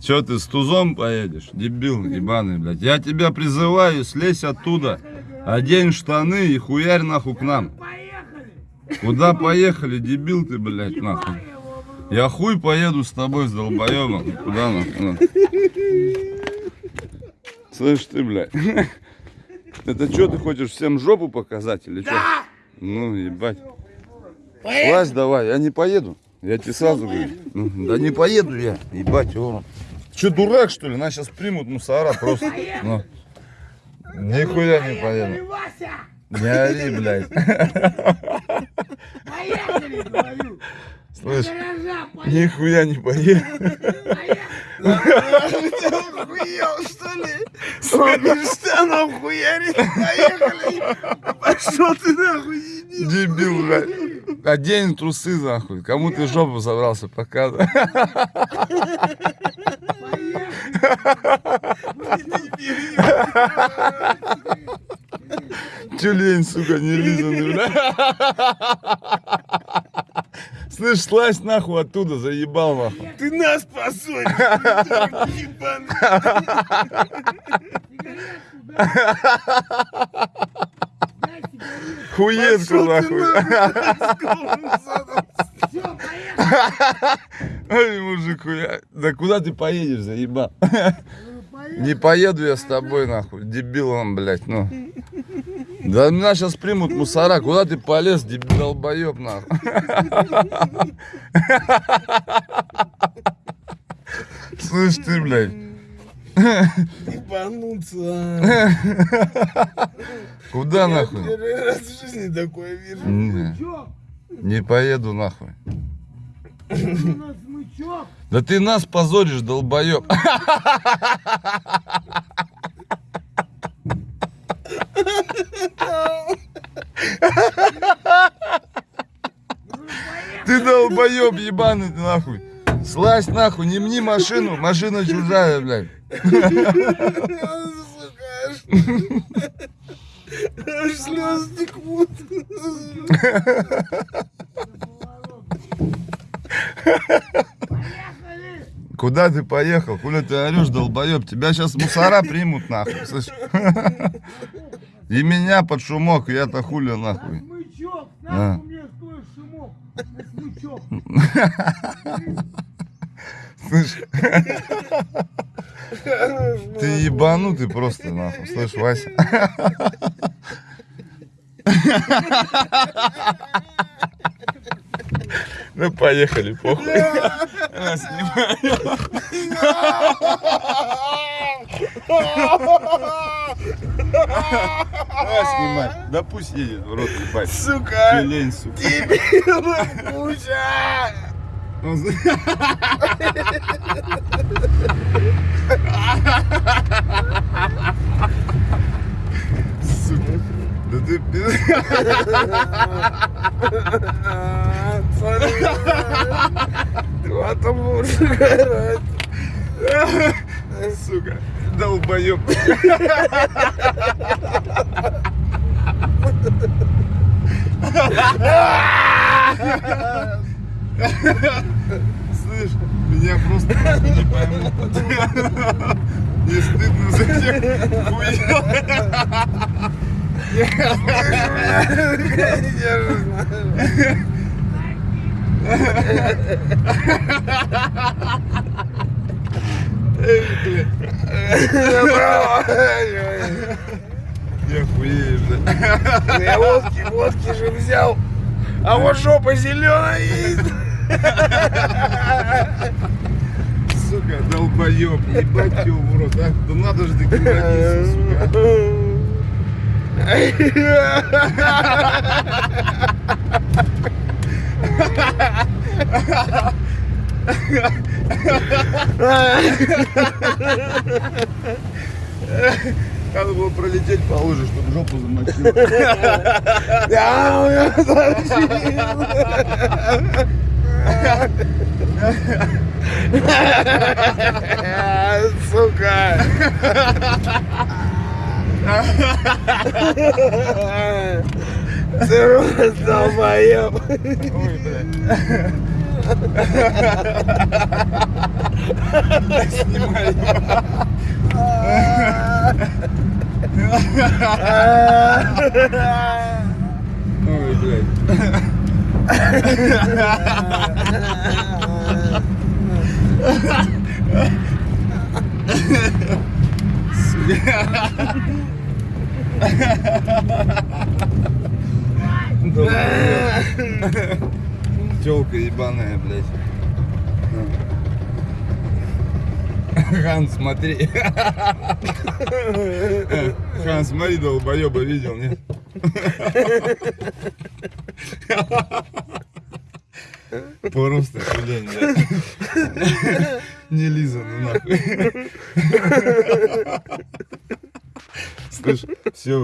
Че ты с тузом поедешь? Дебил ебаный, блядь. Я тебя призываю, слезь оттуда. Одень штаны и хуярь нахуй к нам. Куда поехали, дебил ты, блядь, нахуй? Я хуй поеду с тобой, с долбоебом. Куда нахуй? Слышь ты, блядь. Это что, ты хочешь всем жопу показать или что? Ну, ебать. Слазь давай, я не поеду. Я тебе сразу говорю. Ну, Да не поеду я, ебать, его. Че, дурак, что ли? Нас сейчас примут мусора просто. Ну. Нихуя не поеду. Не ори, блядь. Поехали, говорю! Слышь, нихуя не поеду. Охуел, что ли? Смотришь, что нам хуярит? Поехали! Пошел ты нахуй, дебил! Дебил, блядь. Одень трусы, нахуй. Кому ты жопу собрался показывать? Тюлень, сука, не лизанный, бля. Слышь, слазь нахуй оттуда, заебал нахуй. Ты нас ебаный! Хуетку нахуй. Ой, мужик, хуя. Да куда ты поедешь, заебал? Не поеду я с тобой, нахуй. Дебил он, блядь, ну. Да меня сейчас примут мусора. Куда ты полез, долбоеб, нахуй? Слышь ты, блядь. Ебануться! Куда нахуй? Первый раз в жизни такое вижу. Не, не поеду нахуй. Да ты нас позоришь, долбоеб. долбоеб ебаный ты нахуй. Слазь нахуй, не мни машину, машина чужая, блядь. Аж... Слезы текут. Куда ты поехал? Хули ты орешь, долбоеб? Тебя сейчас мусора примут нахуй, слышь? И меня под шумок, я-то хули нахуй. А. Слышь, ты ебанутый просто нахуй, слышь, Вася. Ну поехали, похуй. А, снимаю. А, снимай. Да пусть едет в рот, ебать. Сука! Тюлень, сука. Дебил, куча! Сука. Да ты два там лучше горать. Сука, долбоеб. Слышь, меня просто не поймут. Не стыдно за тех. Эй, я хуею, блядь. Я водки, водки же взял. А вот жопа зеленая есть. Сука, долбоеб, ебать его в рот, а? Да надо же докинаться, сука. Надо было пролететь по луже, чтобы жопу замочил. Да, у меня. Сука. Ты рот долбоеб. Ой, блядь. Снимай. Ой, блядь. Телка ебаная, блядь. Хан, смотри. Хан, смотри, долбоеба видел, нет? Просто блядь. Не лиза, ну нахуй. Слышь,